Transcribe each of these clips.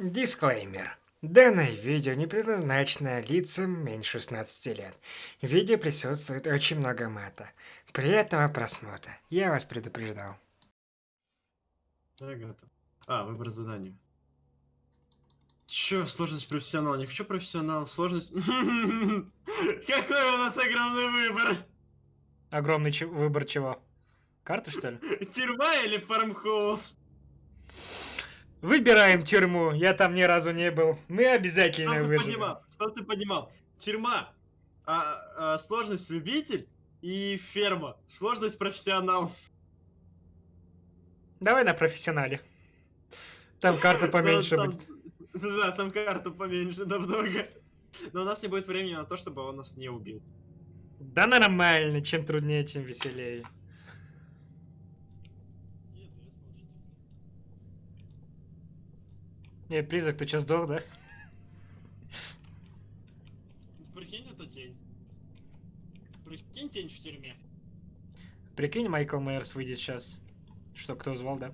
Дисклеймер. Данное видео не предназначено лицам меньше 16 лет. В видео присутствует очень много мата. Приятного просмотра. Я вас предупреждал. Готов. А, выбор задания. Чё, сложность профессионал? Не хочу профессионал, сложность... Какой у нас огромный выбор! Огромный выбор чего? Карты, что ли? Тюрьма или фармхаус? Выбираем тюрьму. Я там ни разу не был. Мы обязательно Чтоб ты выживем. понимал, чтоб ты понимал. Тюрьма, а, а, сложность любитель и ферма, сложность профессионал. Давай на профессионале. Там карта поменьше будет. Да, там карту поменьше намного. Но у нас не будет времени на то, чтобы он нас не убил. Да нормально. Чем труднее, тем веселее. Не, призрак, ты что, сдох, да? Прикинь, это тень. Прикинь, тень в тюрьме. Прикинь, Майкл Майерс выйдет сейчас. Что, кто звал, да?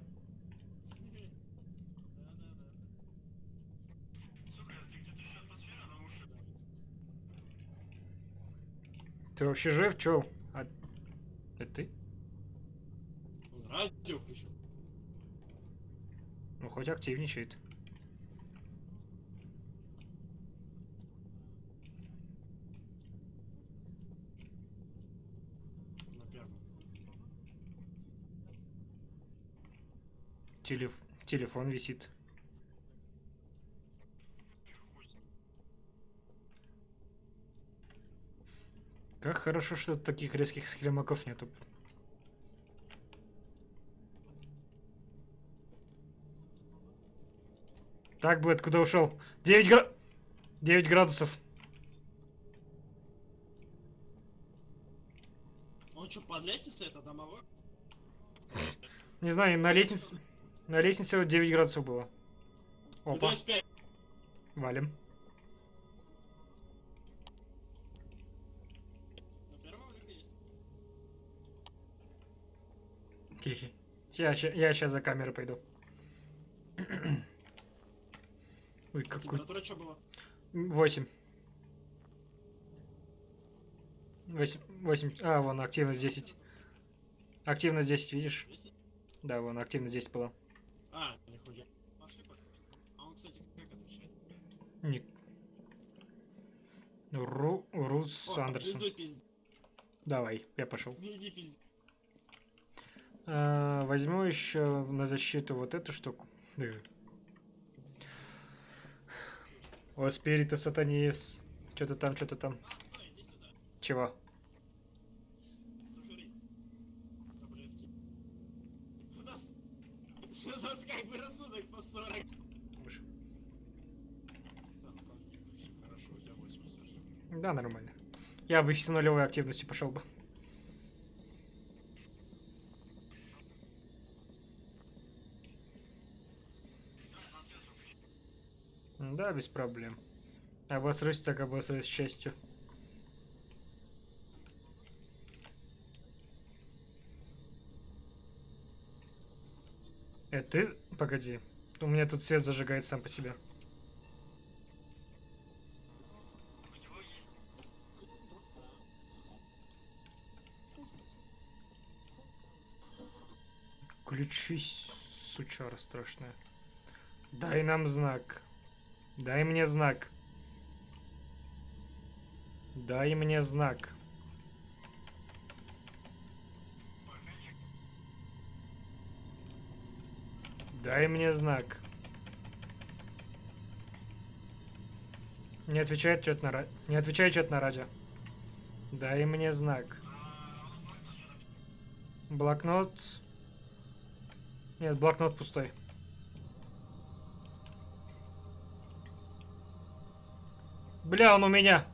Ты вообще жив? Чё? А... Это ты? Радио включил. Ну, хоть активничает. На первом. Телеф... Телефон висит. Как хорошо, что таких резких схемаков нету. Так, Бэт, куда ушел? 9 гра... 9 градусов. Он что, под лестницей это домовой? Не знаю, на лестнице... На лестнице вот 9 градусов было. Опа, валим. Тихий. Я, я сейчас за камерой пойду. Ой, какой... Температура что была? 8. 8, 8. А, вон, активность 10. Активность 10, видишь? Да, вон, активность 10 была. А, нихуя. Пошли пока. А он, кстати, как отвечает? Ник. Ру, Рус О, Андерсон. пиздуй, пизд- Давай, я пошел. Иди А, возьму еще на защиту вот эту штуку. Э. О, спирита сатанис. Что-то там, что-то там. Чего? Сожри. Таблетки. У нас... У нас как бы рассудок по 40. Уж. Да, ну как, очень хорошо, у тебя 80. Да, нормально. Я бы с нулевой активностью пошел бы. Да, без проблем. Обосрусь так обосрусь с честью. Э, ты... Погоди. У меня тут свет зажигает сам по себе. Включись, сучара страшная. Дай нам знак. Дай мне знак. Дай мне знак. Дай мне знак. Не отвечает что-то на ра... Не отвечает что-то на радио. Дай мне знак. Блокнот. Нет, блокнот пустой. Бля, он у меня.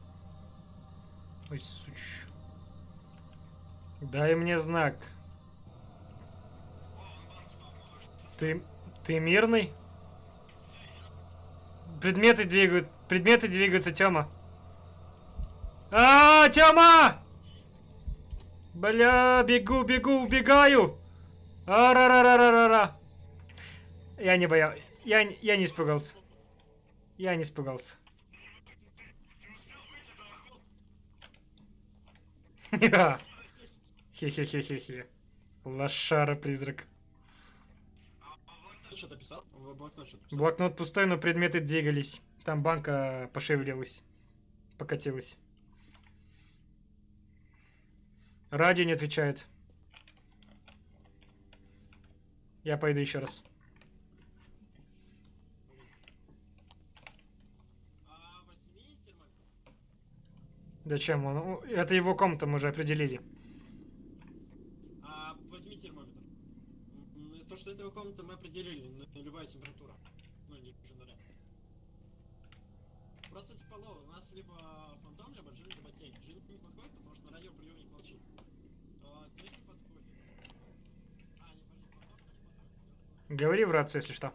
Ой, суч. Дай мне знак. Ты, ты мирный? Предметы двигают. Предметы двигаются, Тёма. А, Тёма! Бля, бегу, бегу, убегаю. А-ра-ра-ра-ра-ра. Я не боял. Я, я не испугался. Я не испугался. Хе-хе-хе-хе-хе. Лошара-призрак. Что-то писал? Блокнот что-то писал? Блокнот пустой, но предметы двигались. Там банка пошевелилась. Покатилась. Радио не отвечает. Я пойду еще раз. Зачем он? Это его комната, мы уже определили. А, возьми термометр. То, что это его комната, мы определили. Нулевая температура. Ну, не ниже нуля. Просто типа low, у нас либо фантом, либо джин, либо тень. Джин не подходит, потому что на радиоприемник молчит. А, тень не подходит. А, не, подожди, фантом, не подходит. Говори в рацию, если что.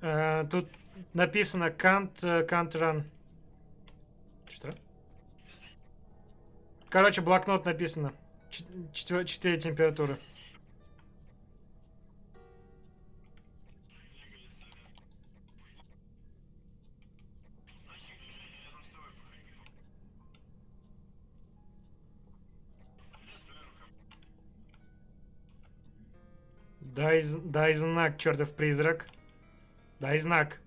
Э, тут написано can't, э, can't run. Что? Короче, блокнот написано. Четыре температуры. Дай, дай знак, чертов призрак. Дай знак.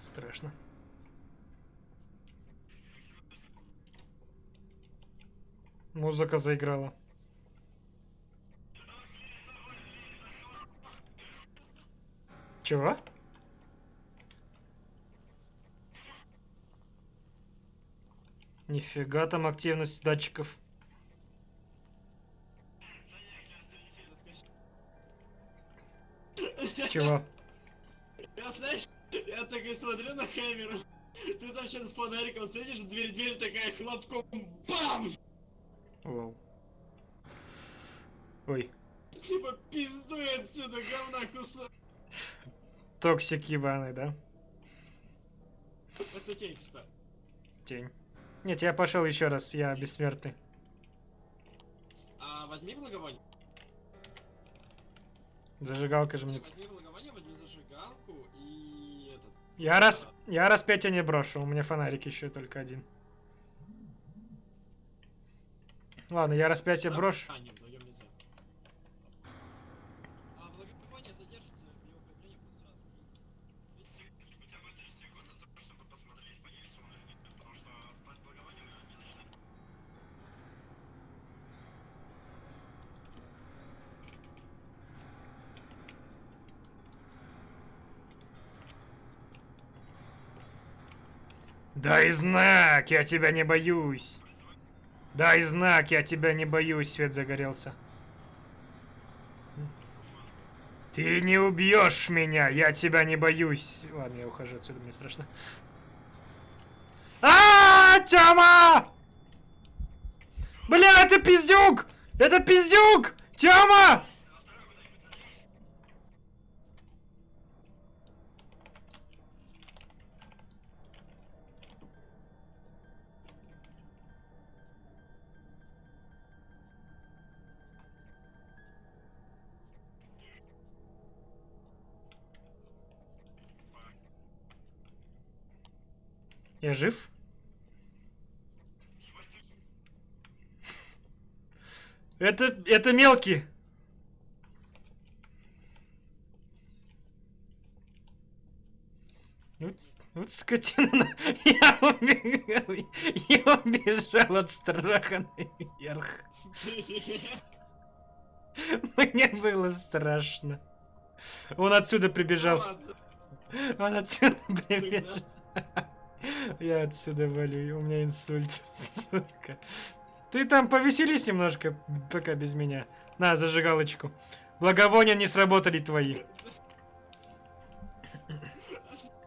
Страшно. Музыка заиграла. Чего? Нифига там активность датчиков. Чего? Я, знаешь, я такой смотрю на камеру, ты там сейчас фонариком светишь, дверь, дверь такая хлопком, бам! Вау. Ой. Типа пиздуй отсюда, говна кусок. Токсик ебаный, да? Это тень, кстати. Тень. Нет, я пошел еще раз, я бессмертный. А возьми благовоние. Зажигалка же мне. Возьми благовоние, возьми зажигалку и этот. Я раз, я раз пять не брошу, у меня фонарик еще только один. Ладно, я раз пять брошу. Нет, вдвоем нельзя. Благовоние задержится при его появлении будет сразу. Хотя бы 3 секунды, чтобы посмотреть, появится он или нет, потому что под благовонием не начинает. Дай знак, я тебя не боюсь. Дай знак, я тебя не боюсь, свет загорелся. Ты не убьешь меня, я тебя не боюсь. Ладно, я ухожу отсюда, мне страшно. А, Тёма! Бля, это пиздюк! Это пиздюк! Тёма! Я жив? Это, это мелкий. Вот, вот скотина. Я убегал. Я убежал от страха наверх. Мне было страшно. Он отсюда прибежал. Ладно, Он отсюда прибежал. Я отсюда валю, у меня инсульт, сука. Ты там повеселись немножко, пока без меня. На, зажигалочку. Благовония не сработали твои.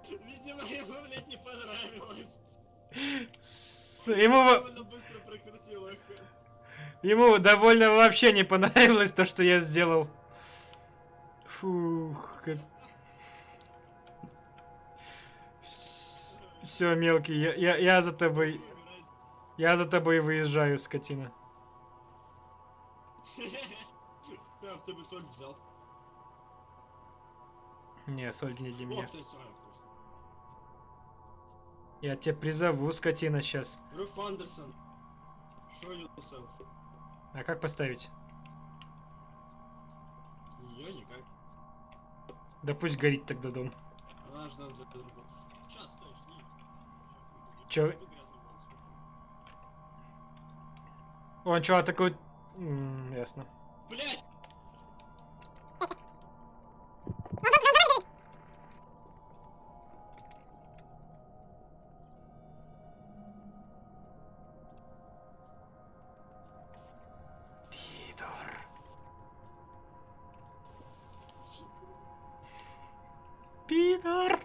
Видимо, ему, блядь, не понравилось. С- Ему... Ему довольно вообще не понравилось то, что я сделал. Фух, как... Все, мелкий, я, я, я за тобой, я за тобой выезжаю, скотина. Ты бы соль взял. Не, соль не для меня. Я тебя призову, скотина, сейчас. Руф Андерсон. А как поставить? Ее никак. Да пусть горит тогда дом. Она надо для другого. Чё? Он чё, такой... М, ясно. Блять! Пидор.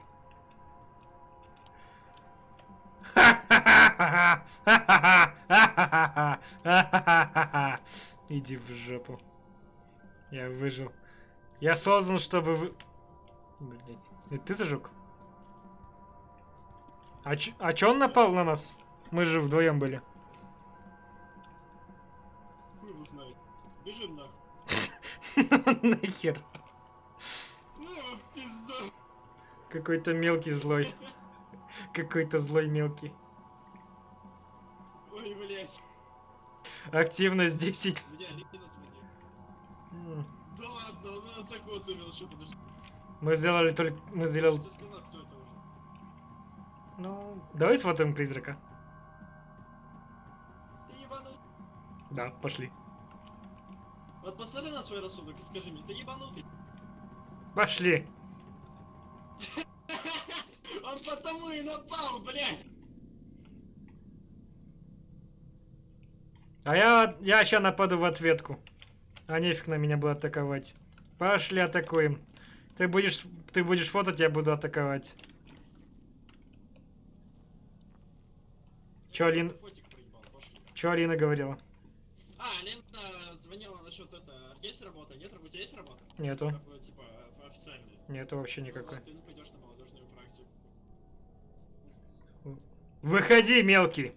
Иди в жопу. Я выжил. Я создан, чтобы вы... Блин. Это ты зажег? А, ч... а чё он напал на нас? Мы же вдвоем были. Хуй его знает. Бежим нахуй. Нахер. Ну. Какой-то мелкий злой. Какой-то злой мелкий. Активность 10. Меня Лина сменил. М. Да ладно, он нас за год увел, что подожди. Мы сделали только... Мы сделали... Ну... Давай сфотаем призрака. Да, пошли. Вот посмотри на свой рассудок и скажи мне, ты ебанутый. Пошли. Он потому и напал, блядь. А я... Я сейчас нападу в ответку. А нефиг на меня будет атаковать. Пошли атакуем. Ты будешь... Ты будешь фотать, я буду атаковать. Чё, Алин... Чё Алина говорила? А, Лена звонила насчет это. Есть работа? Нет, у тебя есть работа? Нету. Такое, типа, официальная. Нету вообще Ну никакой. ладно, Ты не пойдешь на молодежную практику. Выходи, мелкий.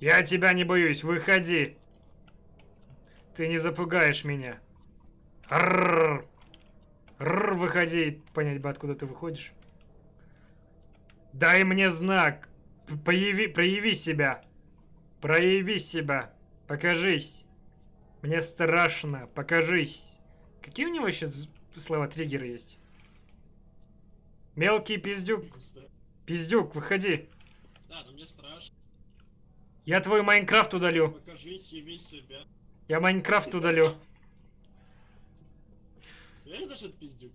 Я тебя не боюсь, выходи. Ты не запугаешь меня. Рррр. Рррр, выходи. Понять бы, откуда ты выходишь. Дай мне знак. Появи, прояви себя. Прояви себя. Покажись. Мне страшно. Покажись. Какие у него еще слова триггеры есть? Мелкий пиздюк. Пиздюк, выходи. Да, но мне страшно. Я твой Майнкрафт удалю. Покажись, яви себя. Я Майнкрафт удалю. Реально даже пиздюк?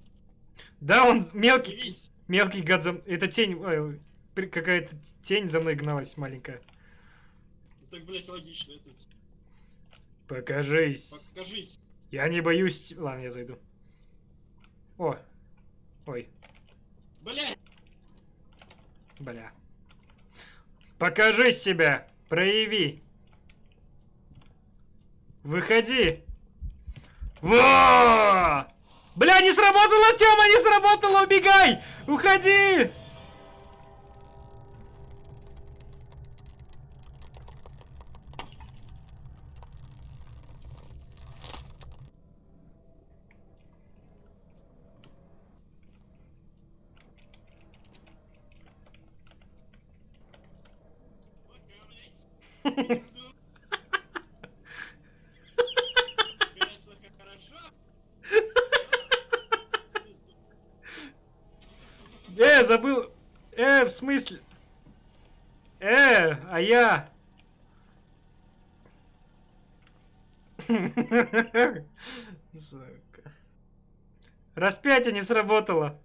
Да, он мелкий, Явись. мелкий гад за... Это тень, какая-то тень за мной гналась маленькая. Так, блять, логично. Это... Покажись. Покажись. Я не боюсь... Ладно, я зайду. О. Ой, Блять! бля. Покажи себя. Прояви. Выходи. Во! Бля, не сработало, Тёма, не сработало, убегай! Уходи! Э, забыл. Э, в смысле? Э, а я. Сука. Распятие не сработало.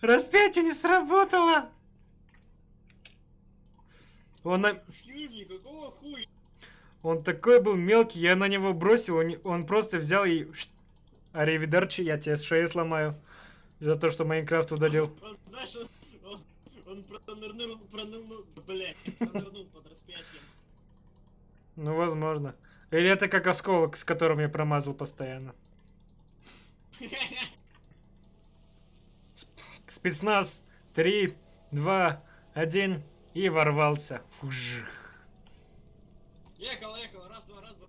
Распятие не сработало. Он, на- Юрий, какого хуя? он такой был мелкий, я на него бросил, он, он просто взял и... Аривидерчи, я тебе шею сломаю. За то, что Майнкрафт удалил. Он, знаешь, он, он, Он пронырнул, пронырнул, блядь, пронырнул под распятием. Ну, возможно. Или это как осколок, с которым я промазал постоянно. Спецназ. Три, два, один. И ворвался. Фужих. Ехал, ехал, раз, два, раз, два.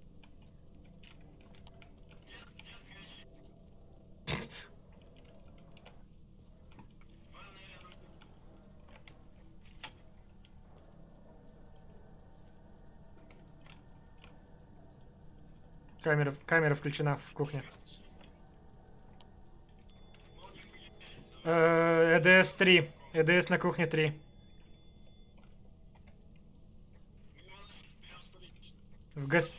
Камера, камера включена в кухне. Э, ЭДС 3. ЭДС на кухне 3. В гас...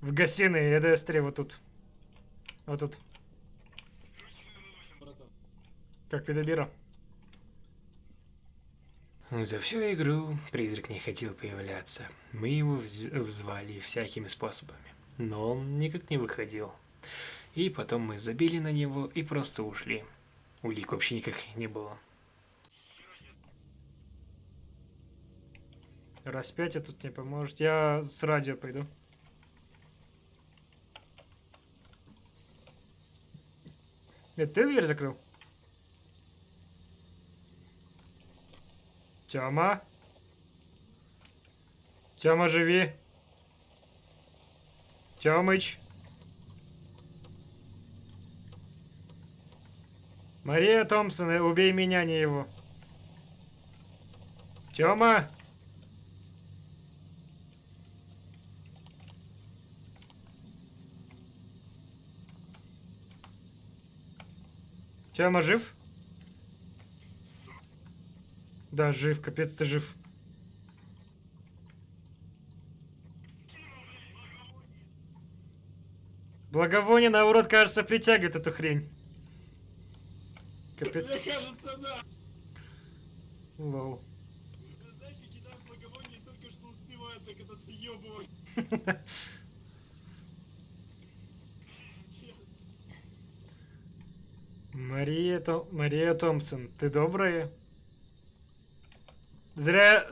В гостиной ЭДС 3 вот тут. Вот тут. Как педобира. За всю игру призрак не хотел появляться. Мы его вз- взвали всякими способами, но он никак не выходил. И потом мы забили на него и просто ушли. Улик вообще никаких не было. Распятие тут не поможет. Я с радио пойду. Это ты дверь закрыл? Тёма? Тёма, живи. Тёмыч. Мария Томпсон, убей меня, не его. Тёма? Тёма жив? Да, жив, капец, ты жив. Благовоние, наоборот, кажется, притягивает эту хрень. Капец. Мне кажется, да. Лол. Знаешь, я кидаю благовоние, только что успеваю так это съебывать. Мария, То- Мария Томпсон, ты добрая? Зря...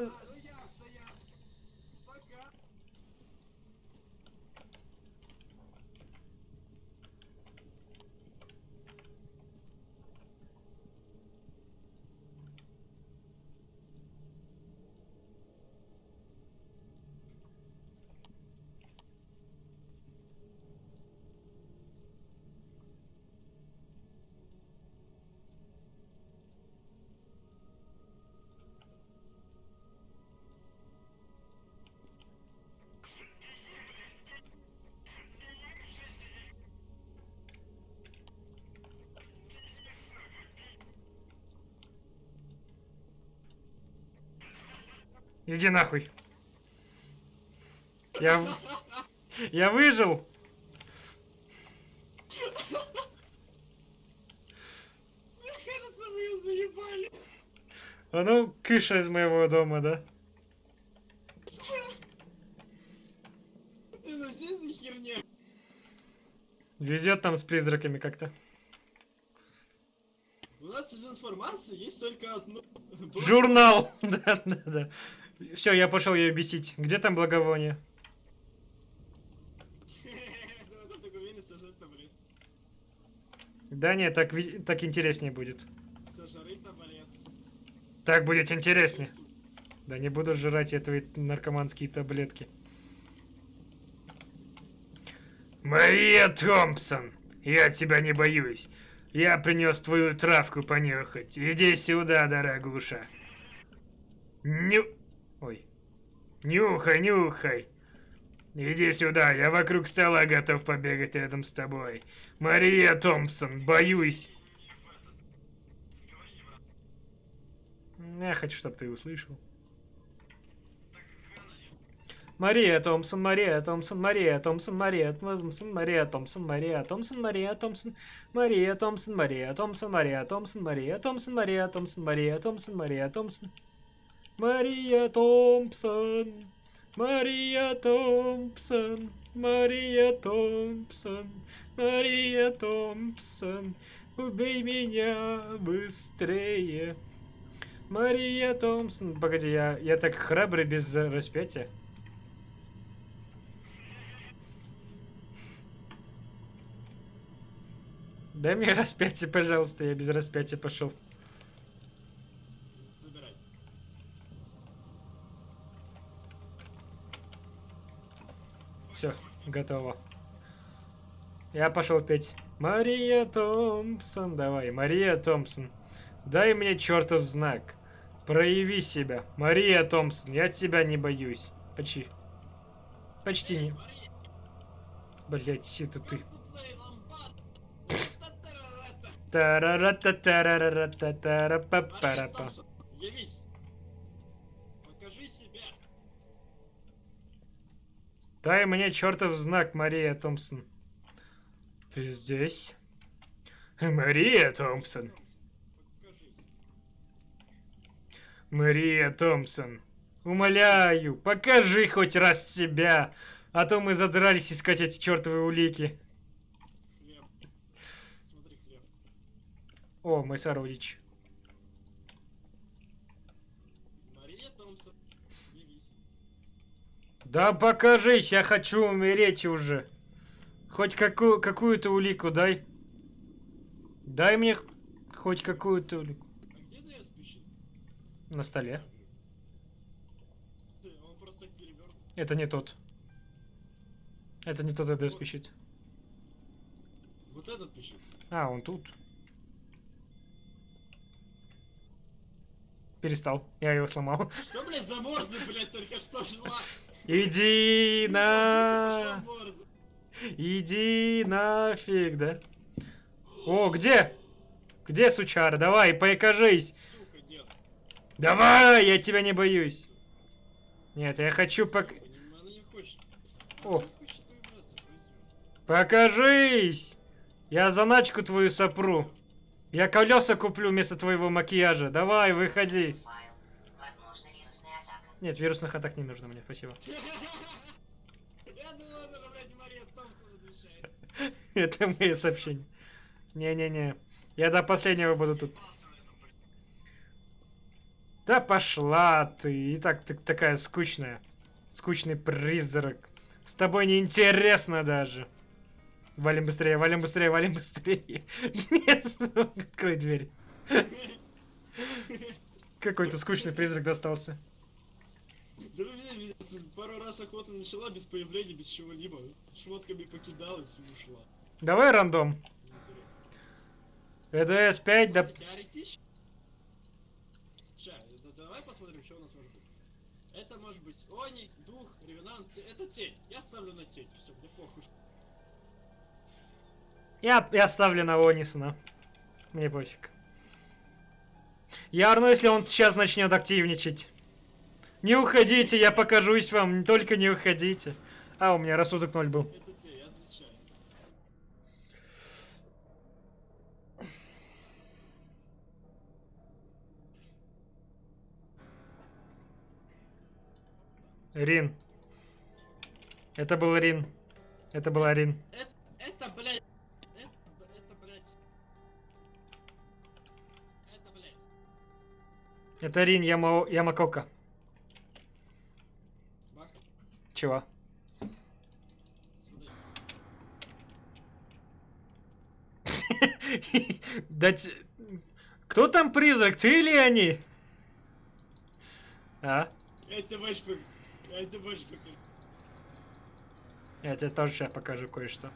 Иди нахуй. Я... Я выжил. А ну, кыша из моего дома, да? Везет там с призраками как-то. У нас из информации есть только одно. Журнал! Да, да, да. Все, я пошел ее бесить. Где там благовоние? Да, нет, так, так интереснее будет. Так будет интереснее. Да не буду жрать я твои наркоманские таблетки. Мария Томпсон, я тебя не боюсь. Я принес твою травку понюхать. Иди сюда, дорогуша. Ню... Нюхай, нюхай. Иди сюда, я вокруг стола готов побегать рядом с тобой. Мария Томпсон, боюсь. Я хочу, чтобы ты услышал. Мария Томпсон, Мария Томпсон, Мария Томпсон, Мария Томпсон, Мария Томпсон, Мария Томпсон, Мария Томпсон, Мария Томпсон, Мария Томпсон, Мария Томпсон, Мария Томпсон, Мария Томпсон, Мария Томпсон, Мария Томпсон. Мария Томпсон, Мария Томпсон, Мария Томпсон, Мария Томпсон, убей меня быстрее. Мария Томпсон. Погоди, я, я так храбрый без распятия. Дай мне распятие, пожалуйста, я без распятия пошел. Все, готово. Я пошел петь. Мария Томпсон, давай, Мария Томпсон. Дай мне чертов знак. Прояви себя. Мария Томпсон, я тебя не боюсь. Почти. Почти не. Блять, это ты. Тарарата-тарарата-тарапапарапа. Мария Томпсон, Явись. Дай мне чертов знак, Мария Томпсон. Ты здесь? Мария Томпсон. Мария Томпсон. Умоляю, покажи хоть раз себя. А то мы задрались искать эти чертовы улики. О, мой сородич. Мария Томпсон. Да покажись, я хочу умереть уже. Хоть какую, какую-то улику дай. Дай мне хоть какую-то улику. А где ДС пишет? На столе. Он просто перевернут. Это не тот. Это не тот АДС пищит. Вот этот пишет. А, он тут. Перестал. Я его сломал. Что, блядь, за морзы, блядь, только что шла? Иди на... Иди нафиг, да? О, где? Где, сучара? Давай, покажись. Давай, я тебя не боюсь. Нет, я хочу пок... О. Покажись! Я заначку твою сопру. Я колеса куплю вместо твоего макияжа. Давай, выходи. Нет, вирусных атак не нужно мне, спасибо. Я думал, это, блядь, Мария Томпсон разрешает. Это мои сообщения. Не-не-не. Я до последнего буду тут. Да пошла ты. И так ты такая скучная. Скучный призрак. С тобой неинтересно даже. Валим быстрее, валим быстрее, валим быстрее. Нет, открой дверь. Какой-то скучный призрак достался. Да вы меня видите, пару раз охота начала без появления, без чего-либо. Шмотками покидалась и ушла. Давай рандом. ЭДС 5, да... Теоретически... Давай посмотрим, что у нас может быть. Это может быть Они, Дух, Ревенант, это тень. Я ставлю на тень, все, мне похуй. Я, я ставлю на Онисона. Мне пофиг. Я орну, если он сейчас начнет активничать. Не уходите, я покажусь вам, только не уходите. А, у меня рассудок ноль был. Рин. Это был Рин. Это была Рин. Это, это, блядь, это, это, блядь. Это, блядь. Это Рин Яма... Ямакока. Чего? смотри. Да т- Кто там призрак, ты или они? А? Это как... Это как... Я тебе тоже сейчас покажу кое-что.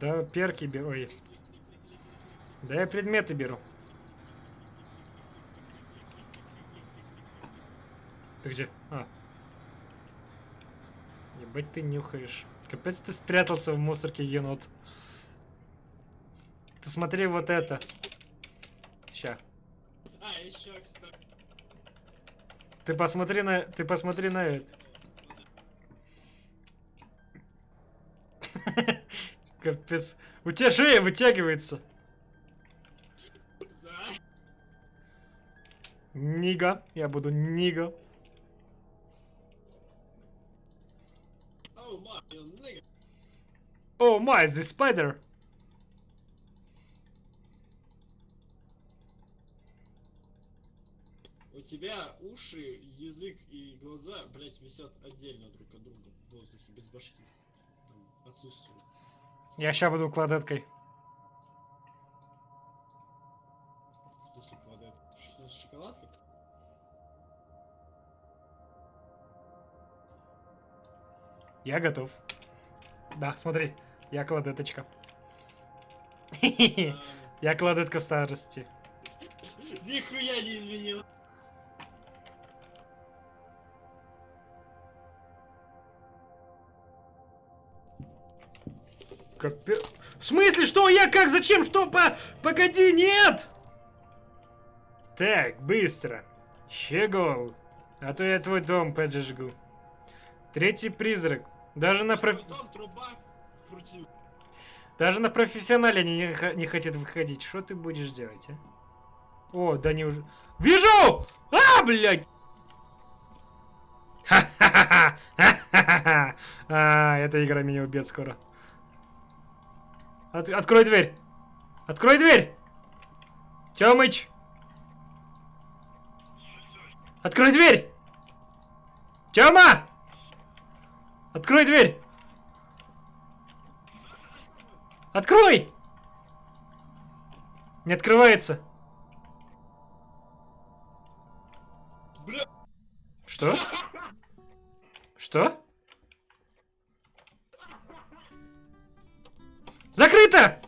Да, перки беру. Ой. Да я предметы беру. Ты где? А. Ебать ты нюхаешь. Капец ты спрятался в мусорке, енот. Ты смотри вот это. Ща. А, еще, кстати. Ты посмотри на... Ты посмотри на это. Капец. У тебя шея вытягивается. Да. Нига. Я буду Нига. Oh my, the spider. У тебя уши, язык и глаза, блять, висят отдельно друг от друга в воздухе, без башки. Там отсутствуют. Я ща буду кладеткой. В смысле, квадрат? Что, с шоколадкой? Я готов. Да, смотри, я кладеточка. Я кладетка в старости. Нихуя не изменил. Капе... В смысле, что я, как, зачем, что, по... Погоди, нет! Так, быстро. Щегол. А то я твой дом поджигу. Третий призрак. Даже на, Потом труба крутил. Даже на профессионале они не, не хотят выходить. Что ты будешь делать, а? О, да не уже... Вижу! А, блядь! Ха-ха-ха! Ха-ха-ха! А, эта игра меня убьет скоро. От- открой дверь! Открой дверь! Тёмыч! Открой дверь! Тёма! Открой дверь! Открой! Не открывается. Бля, Что? Что? Закрыто!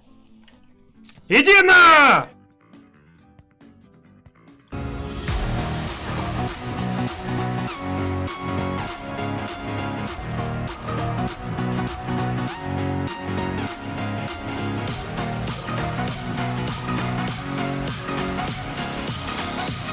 Иди на! We'll be right back.